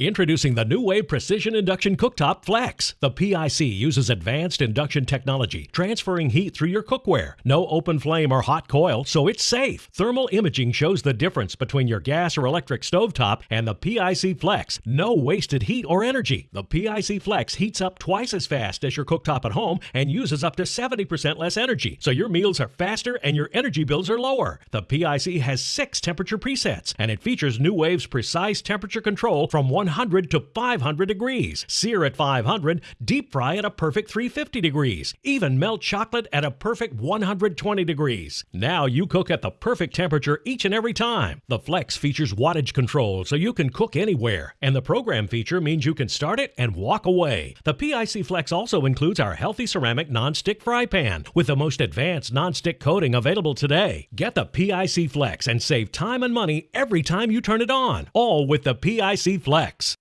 Introducing the NuWave precision induction cooktop Flex. The PIC uses advanced induction technology, transferring heat through your cookware. No open flame or hot coil, so it's safe. Thermal imaging shows the difference between your gas or electric stovetop and the PIC Flex. No wasted heat or energy. The PIC Flex heats up twice as fast as your cooktop at home and uses up to 70% less energy, so your meals are faster and your energy bills are lower. The PIC has six temperature presets, and it features NuWave's precise temperature control from 100 100 to 500 degrees, sear at 500, deep fry at a perfect 350 degrees, even melt chocolate at a perfect 120 degrees. Now you cook at the perfect temperature each and every time. The Flex features wattage control so you can cook anywhere, and the program feature means you can start it and walk away. The PIC Flex also includes our healthy ceramic non-stick fry pan with the most advanced non-stick coating available today. Get the PIC Flex and save time and money every time you turn it on, all with the PIC Flex.